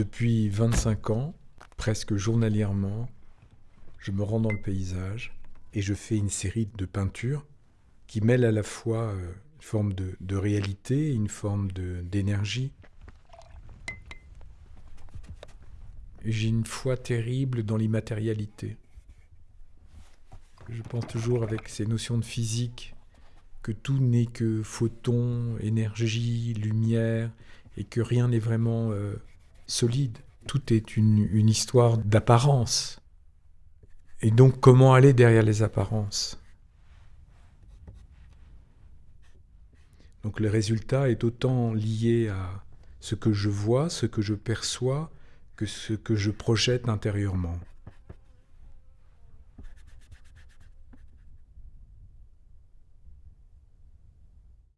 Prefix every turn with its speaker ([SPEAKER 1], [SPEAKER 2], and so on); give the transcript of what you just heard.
[SPEAKER 1] Depuis 25 ans, presque journalièrement, je me rends dans le paysage et je fais une série de peintures qui mêlent à la fois euh, une forme de, de réalité, une forme d'énergie. J'ai une foi terrible dans l'immatérialité. Je pense toujours avec ces notions de physique que tout n'est que photons, énergie, lumière, et que rien n'est vraiment euh, solide. Tout est une, une histoire d'apparence. Et donc comment aller derrière les apparences? Donc le résultat est autant lié à ce que je vois, ce que je perçois, que ce que je projette intérieurement.